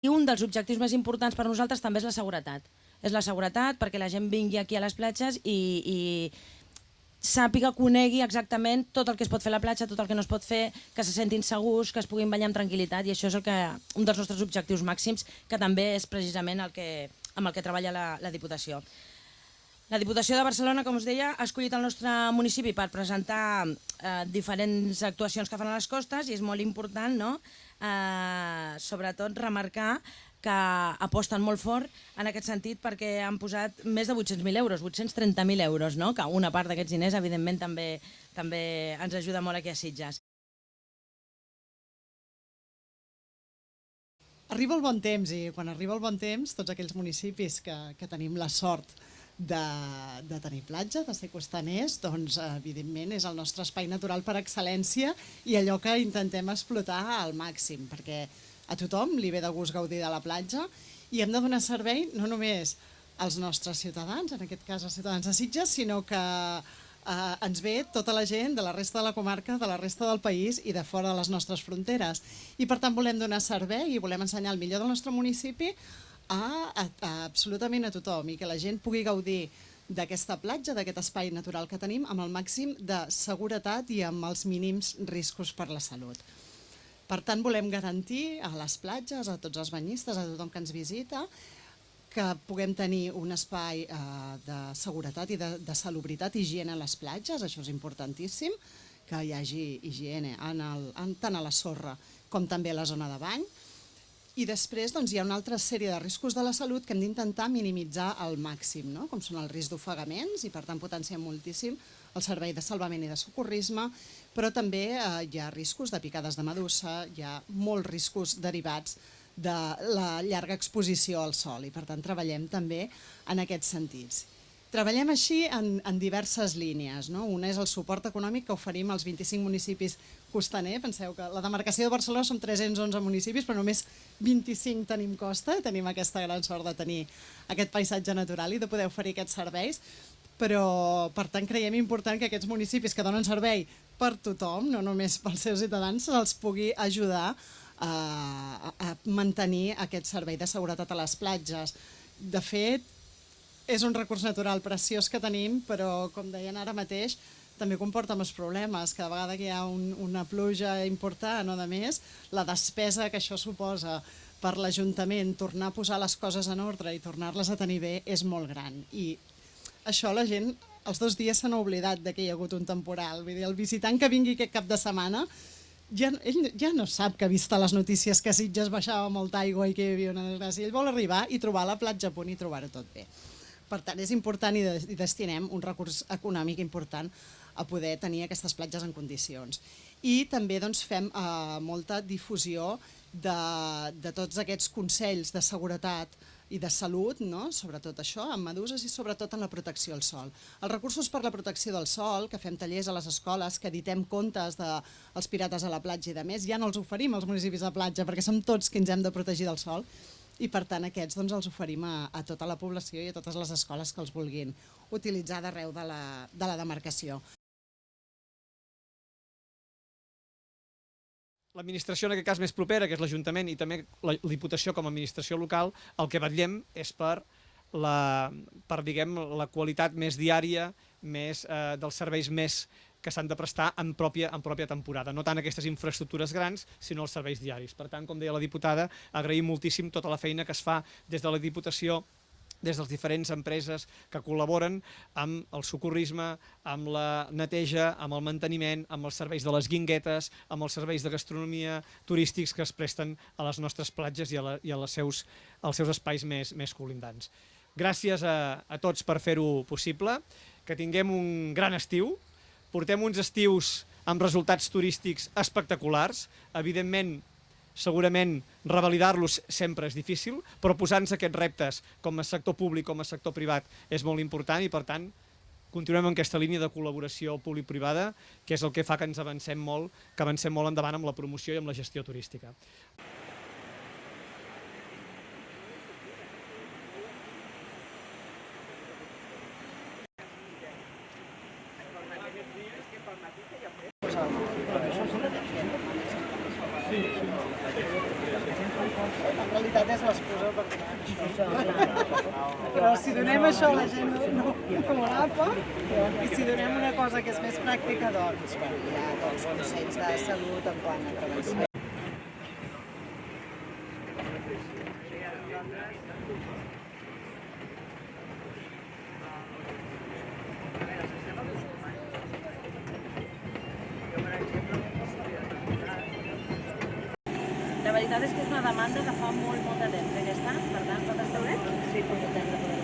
I un dels objectius més importants per nosaltres també és la seguretat. És la seguretat perquè la gent vingui aquí a les platges i, i sàpiga, conegui exactament tot el que es pot fer a la platja, tot el que no es pot fer, que se sentin segurs, que es puguin banyar amb tranquil·litat i això és el que, un dels nostres objectius màxims, que també és precisament el que, amb el que treballa la, la Diputació. La Diputació de Barcelona, com us deia, ha escollit el nostre municipi per presentar eh, diferents actuacions que fan a les costes i és molt important, no?, eh, sobretot remarcar que aposten molt fort en aquest sentit perquè han posat més de 800.000 euros, 830.000 euros, no? que una part d'aquests diners evidentment també, també ens ajuda molt aquí a Sitges. Arriba el bon temps i quan arriba el bon temps tots aquells municipis que, que tenim la sort de, de tenir platja, de ser costaners, doncs evidentment és el nostre espai natural per excel·lència i allò que intentem explotar al màxim, perquè a tothom li ve de gust gaudir de la platja i hem de donar servei no només als nostres ciutadans, en aquest cas als ciutadans de Sitges, sinó que eh, ens ve tota la gent de la resta de la comarca, de la resta del país i de fora de les nostres fronteres. I per tant volem donar servei i volem ensenyar el millor del nostre municipi a, a, a absolutament a tothom i que la gent pugui gaudir d'aquesta platja, d'aquest espai natural que tenim, amb el màxim de seguretat i amb els mínims riscos per la salut. Per tant, volem garantir a les platges, a tots els banyistes, a tothom que ens visita, que puguem tenir un espai eh, de seguretat i de, de salubritat, higiene a les platges, això és importantíssim, que hi hagi higiene en el, en, tant a la sorra com també a la zona de bany. I després doncs, hi ha una altra sèrie de riscos de la salut que hem d'intentar minimitzar al màxim, no? com són el risc d'ofegaments i per tant potenciem moltíssim el servei de salvament i de socorrisme, però també eh, hi ha riscos de picades de medusa, hi ha molts riscos derivats de la llarga exposició al sol i per tant treballem també en aquests sentits. Treballem així en, en diverses línies. No? Una és el suport econòmic que oferim als 25 municipis costaner. Penseu que la demarcació de Barcelona som 311 municipis, però només 25 tenim costa. Tenim aquesta gran sort de tenir aquest paisatge natural i de poder oferir aquests serveis però per tant creiem important que aquests municipis que donen servei per tothom, no només pels seus ciutadans, els pugui ajudar a, a mantenir aquest servei de seguretat a les platges. De fet, és un recurs natural preciós que tenim, però com deien ara mateix, també comporta més problemes. Cada vegada que hi ha un, una pluja important o de més, la despesa que això suposa per l'Ajuntament tornar a posar les coses en ordre i tornar-les a tenir bé és molt gran. I això la gent els dos dies s'han oblidat de que hi ha hagut un temporal. Vull dir, el visitant que vingui aquest cap de setmana ja, ell ja no sap que ha vist a les notícies que Sitges baixava molta aigua i que hi havia una desgràcia. Ell vol arribar i trobar la platja a punt i trobar-ho tot bé. Per tant, és important i, de, i destinem un recurs econòmic important a poder tenir aquestes platges en condicions. I també doncs, fem eh, molta difusió de, de tots aquests consells de seguretat i de salut, no? sobretot això, amb meduses i sobretot en la protecció al sol. Els recursos per la protecció del sol, que fem tallers a les escoles, que editem contes dels de pirates a la platja i de més, ja no els oferim als municipis de platja perquè som tots qui ens hem de protegir del sol i per tant aquests doncs, els oferim a, a tota la població i a totes les escoles que els vulguin utilitzar d'arreu de, la, de la demarcació. l'administració en aquest cas més propera, que és l'Ajuntament i també la Diputació com a administració local, el que vetllem és per la, per, diguem, la qualitat més diària, més, eh, dels serveis més que s'han de prestar en pròpia, en pròpia temporada. No tant aquestes infraestructures grans, sinó els serveis diaris. Per tant, com deia la diputada, agraïm moltíssim tota la feina que es fa des de la Diputació des de les diferents empreses que col·laboren amb el socorrisme, amb la neteja, amb el manteniment, amb els serveis de les guinguetes, amb els serveis de gastronomia turístics que es presten a les nostres platges i a, la, i a les seus, als seus espais més, més colindants. Gràcies a, a tots per fer-ho possible, que tinguem un gran estiu, portem uns estius amb resultats turístics espectaculars, evidentment segurament revalidar-los sempre és difícil, però posar-nos aquests reptes com a sector públic, com a sector privat, és molt important i, per tant, continuem en aquesta línia de col·laboració públic-privada, que és el que fa que ens avancem molt, que avancem molt endavant amb la promoció i amb la gestió turística. En realitat és l'excusa per. Però si donem això la gent no, no ho agafa, i si donem una cosa que és més pràctica, doncs, bueno, hi ha doncs, consells de salut en quant a prevenció. Veritat és que és una demanda que fa molt, molt de temps, eh, aquesta? Per tant, pot estar bé? Sí, bé.